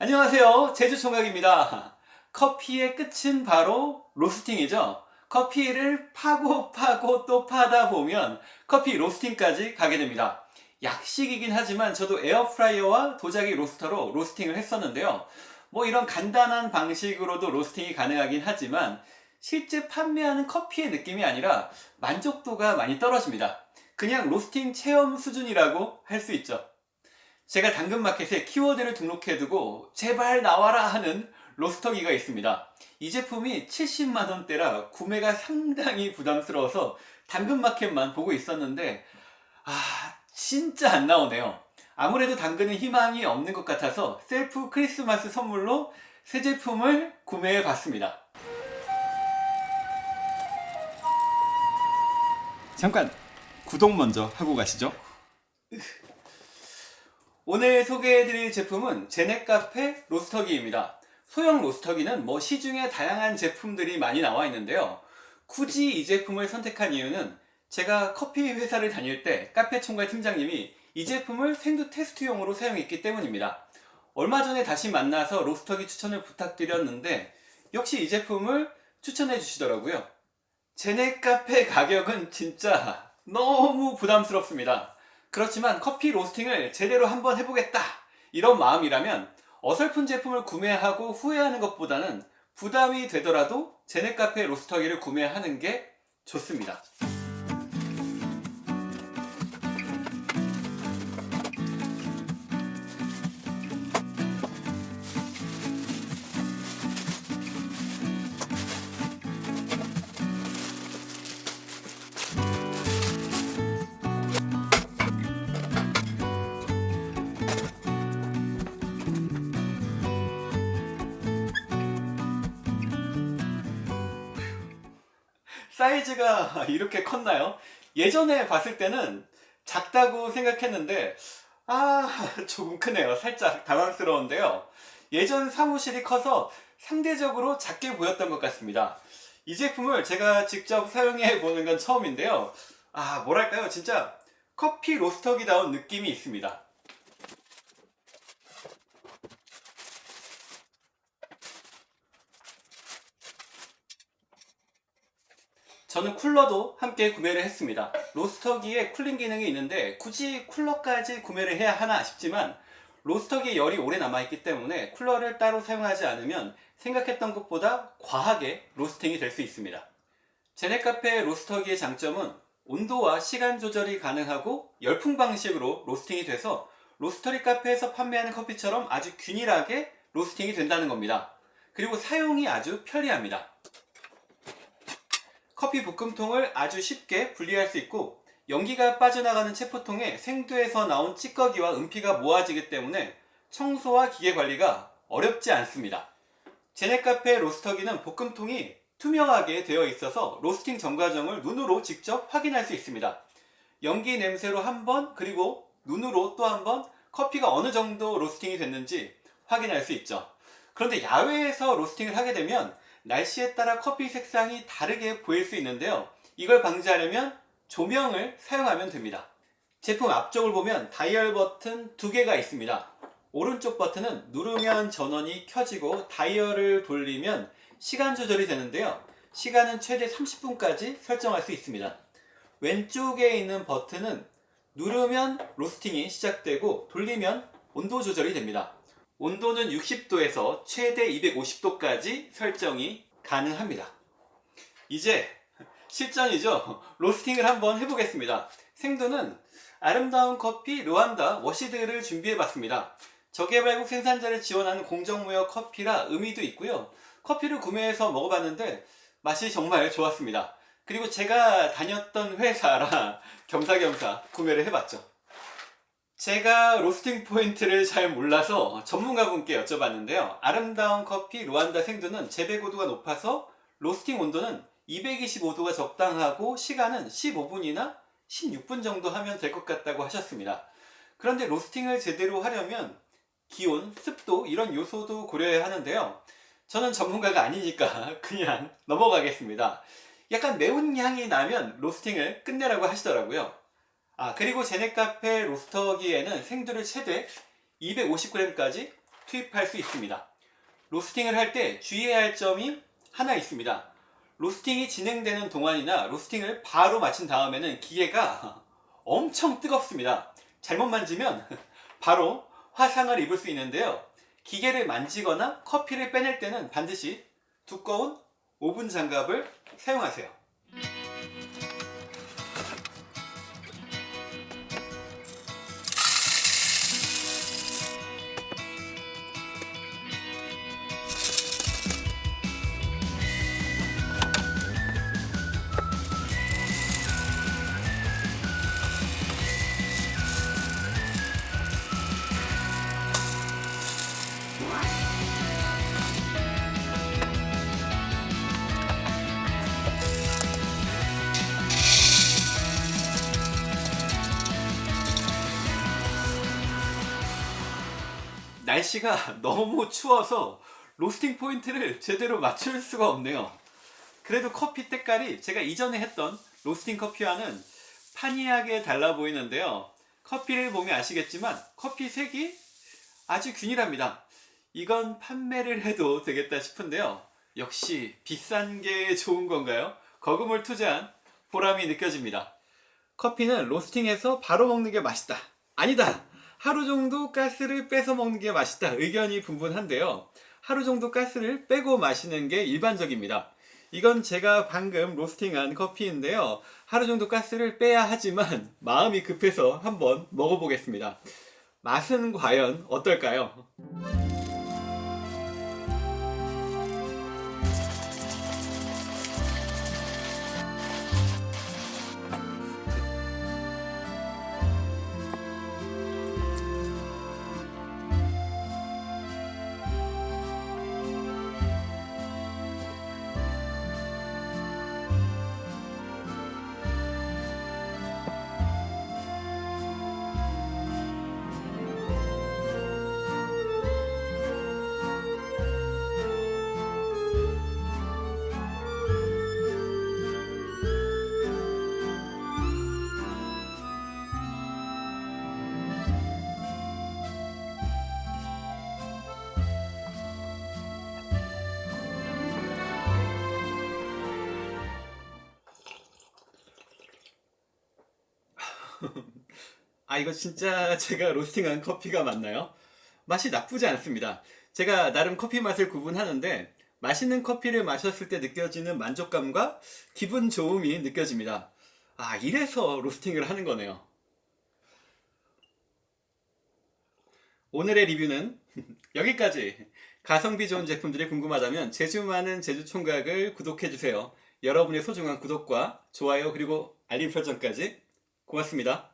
안녕하세요. 제주총각입니다. 커피의 끝은 바로 로스팅이죠. 커피를 파고 파고 또 파다 보면 커피 로스팅까지 가게 됩니다. 약식이긴 하지만 저도 에어프라이어와 도자기 로스터로 로스팅을 했었는데요. 뭐 이런 간단한 방식으로도 로스팅이 가능하긴 하지만 실제 판매하는 커피의 느낌이 아니라 만족도가 많이 떨어집니다. 그냥 로스팅 체험 수준이라고 할 수 있죠 제가 당근마켓에 키워드를 등록해두고 제발 나와라 하는 로스터기가 있습니다. 이 제품이 70만원대라 구매가 상당히 부담스러워서 당근마켓만 보고 있었는데 아 진짜 안 나오네요. 아무래도 당근은 희망이 없는 것 같아서 셀프 크리스마스 선물로 새 제품을 구매해 봤습니다. 잠깐 구독 먼저 하고 가시죠. 오늘 소개해드릴 제품은 제네카페 로스터기입니다. 소형 로스터기는 뭐 시중에 다양한 제품들이 많이 나와 있는데요. 굳이 이 제품을 선택한 이유는 제가 커피 회사를 다닐 때 카페 총괄 팀장님이 이 제품을 생두 테스트용으로 사용했기 때문입니다. 얼마 전에 다시 만나서 로스터기 추천을 부탁드렸는데 역시 이 제품을 추천해 주시더라고요. 제네카페 가격은 진짜 너무 부담스럽습니다. 그렇지만 커피 로스팅을 제대로 한번 해보겠다. 이런 마음이라면 어설픈 제품을 구매하고 후회하는 것보다는 부담이 되더라도 제네카페 로스터기를 구매하는 게 좋습니다 사이즈가 이렇게 컸나요? 예전에 봤을 때는 작다고 생각했는데 아 조금 크네요. 살짝 당황스러운데요. 예전 사무실이 커서 상대적으로 작게 보였던 것 같습니다. 이 제품을 제가 직접 사용해 보는 건 처음인데요. 아 뭐랄까요? 진짜 커피 로스터기다운 느낌이 있습니다 저는 쿨러도 함께 구매를 했습니다. 로스터기에 쿨링 기능이 있는데 굳이 쿨러까지 구매를 해야 하나 싶지만 로스터기에 열이 오래 남아있기 때문에 쿨러를 따로 사용하지 않으면 생각했던 것보다 과하게 로스팅이 될 수 있습니다. 제네카페 로스터기의 장점은 온도와 시간 조절이 가능하고 열풍 방식으로 로스팅이 돼서 로스터리 카페에서 판매하는 커피처럼 아주 균일하게 로스팅이 된다는 겁니다. 그리고 사용이 아주 편리합니다 커피 볶음통을 아주 쉽게 분리할 수 있고 연기가 빠져나가는 체포통에 생두에서 나온 찌꺼기와 은피가 모아지기 때문에 청소와 기계 관리가 어렵지 않습니다. 제네카페 로스터기는 볶음통이 투명하게 되어 있어서 로스팅 전 과정을 눈으로 직접 확인할 수 있습니다. 연기 냄새로 한 번 그리고 눈으로 또 한 번 커피가 어느 정도 로스팅이 됐는지 확인할 수 있죠. 그런데 야외에서 로스팅을 하게 되면 날씨에 따라 커피 색상이 다르게 보일 수 있는데요. 이걸 방지하려면 조명을 사용하면 됩니다. 제품 앞쪽을 보면 다이얼 버튼 두 개가 있습니다. 오른쪽 버튼은 누르면 전원이 켜지고 다이얼을 돌리면 시간 조절이 되는데요. 시간은 최대 30분까지 설정할 수 있습니다. 왼쪽에 있는 버튼은 누르면 로스팅이 시작되고 돌리면 온도 조절이 됩니다 온도는 60도에서 최대 250도까지 설정이 가능합니다. 이제 실전이죠. 로스팅을 한번 해보겠습니다. 생두는 아름다운 커피 루안다 워시드를 준비해봤습니다. 저개발국 생산자를 지원하는 공정무역 커피라 의미도 있고요. 커피를 구매해서 먹어봤는데 맛이 정말 좋았습니다. 그리고 제가 다녔던 회사라 겸사겸사 구매를 해봤죠. 제가 로스팅 포인트를 잘 몰라서 전문가분께 여쭤봤는데요. 아름다운 커피 루안다 생두는 재배 고도가 높아서 로스팅 온도는 225도가 적당하고 시간은 15분이나 16분 정도 하면 될 것 같다고 하셨습니다. 그런데 로스팅을 제대로 하려면 기온, 습도 이런 요소도 고려해야 하는데요. 저는 전문가가 아니니까 그냥 넘어가겠습니다. 약간 매운 향이 나면 로스팅을 끝내라고 하시더라고요 아 그리고 제네카페 로스터기에는 생두를 최대 250g까지 투입할 수 있습니다. 로스팅을 할 때 주의해야 할 점이 하나 있습니다. 로스팅이 진행되는 동안이나 로스팅을 바로 마친 다음에는 기계가 엄청 뜨겁습니다. 잘못 만지면 바로 화상을 입을 수 있는데요. 기계를 만지거나 커피를 빼낼 때는 반드시 두꺼운 오븐 장갑을 사용하세요. 날씨가 너무 추워서 로스팅 포인트를 제대로 맞출 수가 없네요. 그래도 커피 때깔이 제가 이전에 했던 로스팅 커피와는 판이하게 달라 보이는데요. 커피를 보면 아시겠지만 커피 색이 아주 균일합니다. 이건 판매를 해도 되겠다 싶은데요. 역시 비싼 게 좋은 건가요? 거금을 투자한 보람이 느껴집니다. 커피는 로스팅해서 바로 먹는 게 맛있다. 아니다. 하루 정도 가스를 빼서 먹는 게 맛있다. 의견이 분분한데요. 하루 정도 가스를 빼고 마시는 게 일반적입니다. 이건 제가 방금 로스팅한 커피인데요. 하루 정도 가스를 빼야 하지만 마음이 급해서 한번 먹어보겠습니다. 맛은 과연 어떨까요? 아 이거 진짜 제가 로스팅한 커피가 맞나요? 맛이 나쁘지 않습니다. 제가 나름 커피 맛을 구분하는데 맛있는 커피를 마셨을 때 느껴지는 만족감과 기분 좋음이 느껴집니다. 아 이래서 로스팅을 하는 거네요. 오늘의 리뷰는 여기까지. 가성비 좋은 제품들이 궁금하다면 제주 많은 제주 총각을 구독해주세요. 여러분의 소중한 구독과 좋아요 그리고 알림 설정까지 고맙습니다.